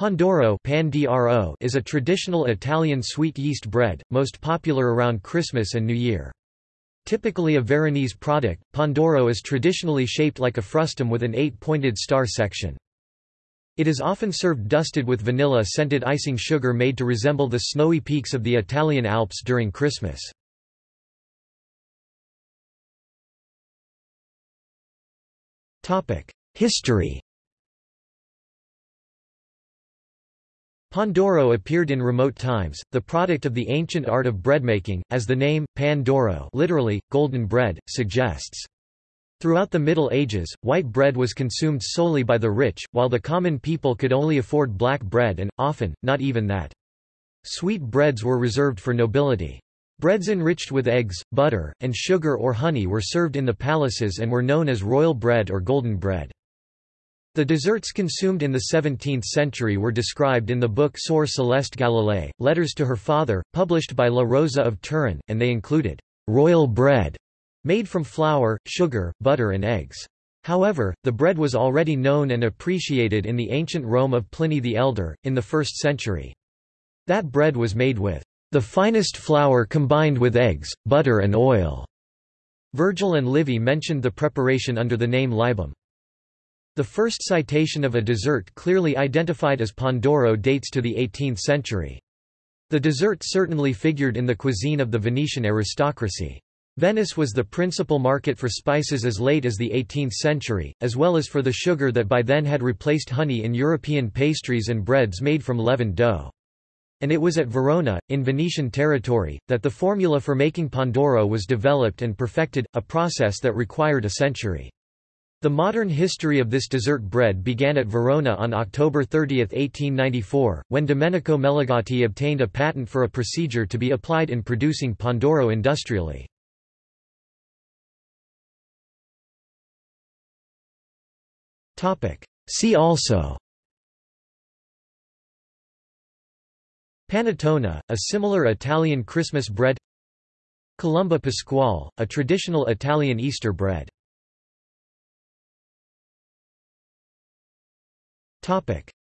Pandoro is a traditional Italian sweet yeast bread, most popular around Christmas and New Year. Typically a Veronese product, Pandoro is traditionally shaped like a frustum with an eight-pointed star section. It is often served dusted with vanilla-scented icing sugar made to resemble the snowy peaks of the Italian Alps during Christmas. History Pandoro appeared in remote times, the product of the ancient art of breadmaking, as the name, Pandoro literally, golden bread, suggests. Throughout the Middle Ages, white bread was consumed solely by the rich, while the common people could only afford black bread and, often, not even that. Sweet breads were reserved for nobility. Breads enriched with eggs, butter, and sugar or honey were served in the palaces and were known as royal bread or golden bread. The desserts consumed in the 17th century were described in the book Sor Celeste Galilei, Letters to her father, published by La Rosa of Turin, and they included royal bread, made from flour, sugar, butter and eggs. However, the bread was already known and appreciated in the ancient Rome of Pliny the Elder, in the 1st century. That bread was made with the finest flour combined with eggs, butter and oil. Virgil and Livy mentioned the preparation under the name libum. The first citation of a dessert clearly identified as Pandoro dates to the 18th century. The dessert certainly figured in the cuisine of the Venetian aristocracy. Venice was the principal market for spices as late as the 18th century, as well as for the sugar that by then had replaced honey in European pastries and breads made from leavened dough. And it was at Verona, in Venetian territory, that the formula for making Pandoro was developed and perfected, a process that required a century. The modern history of this dessert bread began at Verona on October 30, 1894, when Domenico Melegatti obtained a patent for a procedure to be applied in producing Pandoro industrially. See also Panettone, a similar Italian Christmas bread Colomba Pasquale, a traditional Italian Easter bread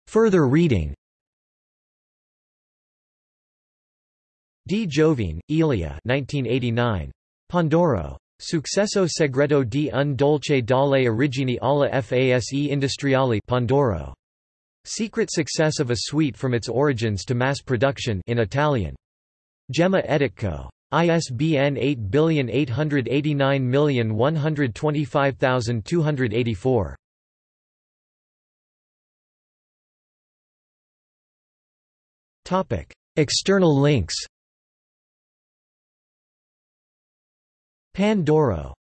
Further reading Di Giovine, Elia 1989. Pandoro. Successo segreto di un dolce dalle origini alla fase industriali Pandoro. Secret success of a sweet from its origins to mass production in Italian. Gemma Editco. ISBN 8889125284. External links. Pan d'oro